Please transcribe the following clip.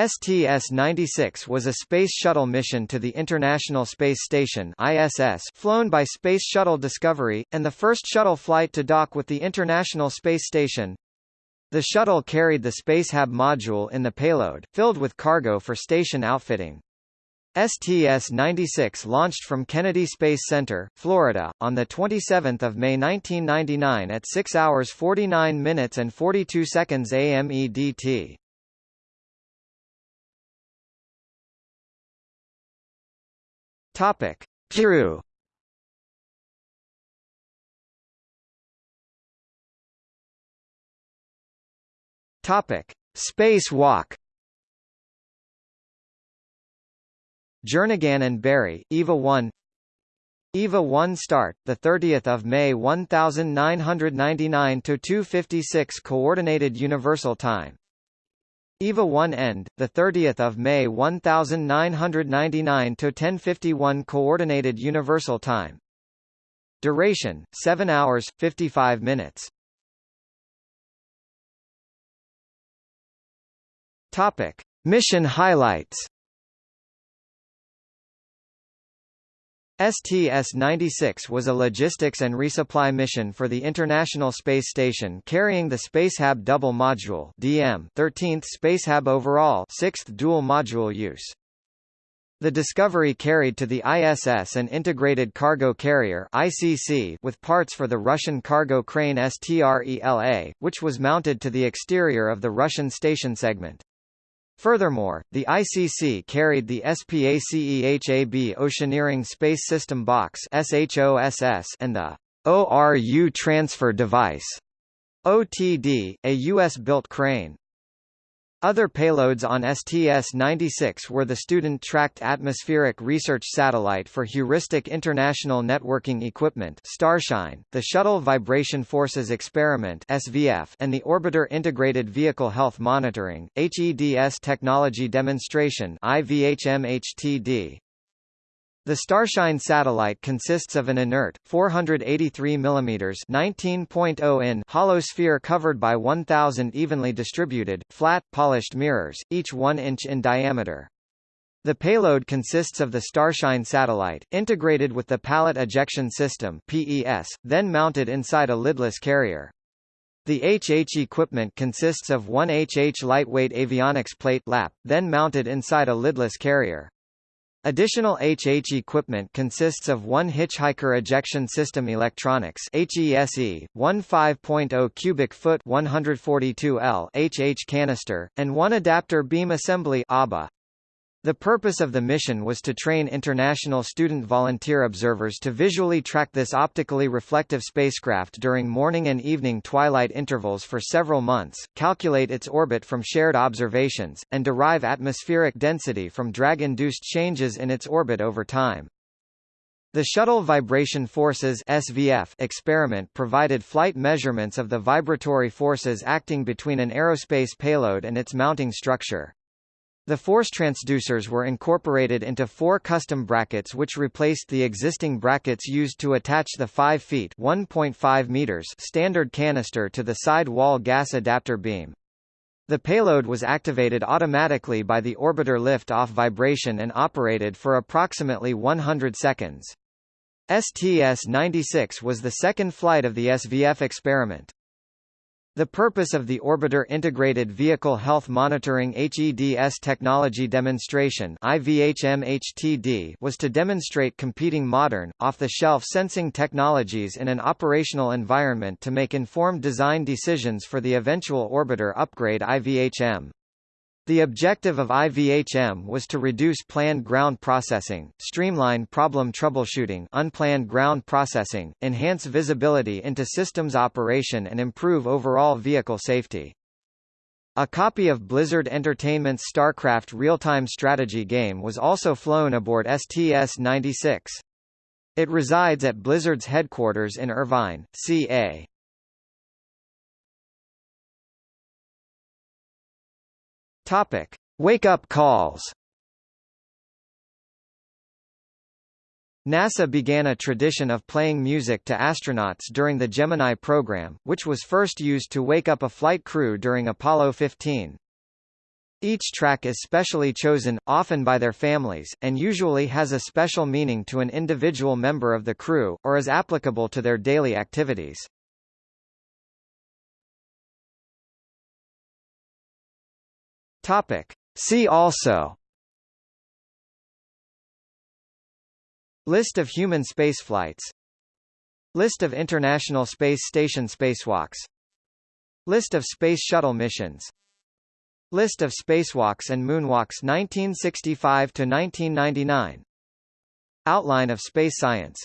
STS-96 was a Space Shuttle mission to the International Space Station ISS flown by Space Shuttle Discovery, and the first shuttle flight to dock with the International Space Station. The shuttle carried the Spacehab module in the payload, filled with cargo for station outfitting. STS-96 launched from Kennedy Space Center, Florida, on 27 May 1999 at 6 hours 49 minutes and 42 seconds AMEDT. Topic: Kiru. Topic: Spacewalk. Jernigan and Barry, EVA 1 EVA 1 start, the 30th of May 1999 to 2:56 Coordinated Universal Time. EVA 1 end, the 30th of May 1999 to 10:51 Coordinated Universal Time. Duration: 7 hours 55 minutes. Topic: Mission highlights. STS-96 was a logistics and resupply mission for the International Space Station carrying the Spacehab Double Module DM 13th Spacehab overall 6th dual module use. The Discovery carried to the ISS an integrated cargo carrier ICC with parts for the Russian cargo crane STRELA, which was mounted to the exterior of the Russian station segment. Furthermore, the ICC carried the SPACEHAB Oceaneering Space System Box and the ORU Transfer Device OTD, a U.S.-built crane. Other payloads on STS-96 were the Student Tracked Atmospheric Research Satellite for Heuristic International Networking Equipment Starshine, the Shuttle Vibration Forces Experiment SVF, and the Orbiter Integrated Vehicle Health Monitoring HEDS Technology Demonstration IVHM-HTD. The Starshine satellite consists of an inert, 483 mm 19.0 in hollow sphere covered by 1,000 evenly distributed, flat, polished mirrors, each 1 inch in diameter. The payload consists of the Starshine satellite, integrated with the Pallet Ejection System PES, then mounted inside a lidless carrier. The HH equipment consists of one HH lightweight avionics plate LAP, then mounted inside a lidless carrier. Additional HH equipment consists of one Hitchhiker Ejection System Electronics HESE, one 5.0 cubic foot 142 L HH canister, and one adapter beam assembly ABA. The purpose of the mission was to train international student volunteer observers to visually track this optically reflective spacecraft during morning and evening twilight intervals for several months, calculate its orbit from shared observations, and derive atmospheric density from drag-induced changes in its orbit over time. The Shuttle Vibration Forces SVF experiment provided flight measurements of the vibratory forces acting between an aerospace payload and its mounting structure. The force transducers were incorporated into four custom brackets which replaced the existing brackets used to attach the 5 feet 1.5 meters standard canister to the side wall gas adapter beam. The payload was activated automatically by the orbiter lift-off vibration and operated for approximately 100 seconds. STS-96 was the second flight of the SVF experiment. The purpose of the Orbiter Integrated Vehicle Health Monitoring HEDS Technology Demonstration was to demonstrate competing modern, off-the-shelf sensing technologies in an operational environment to make informed design decisions for the eventual orbiter upgrade IVHM. The objective of IVHM was to reduce planned ground processing, streamline problem troubleshooting unplanned ground processing, enhance visibility into systems operation and improve overall vehicle safety. A copy of Blizzard Entertainment's StarCraft real-time strategy game was also flown aboard STS-96. It resides at Blizzard's headquarters in Irvine, CA. Topic: Wake-up calls. NASA began a tradition of playing music to astronauts during the Gemini program, which was first used to wake up a flight crew during Apollo 15. Each track is specially chosen, often by their families, and usually has a special meaning to an individual member of the crew, or is applicable to their daily activities. Topic. See also. List of human spaceflights. List of International Space Station spacewalks. List of Space Shuttle missions. List of spacewalks and moonwalks 1965–1999 Outline of space science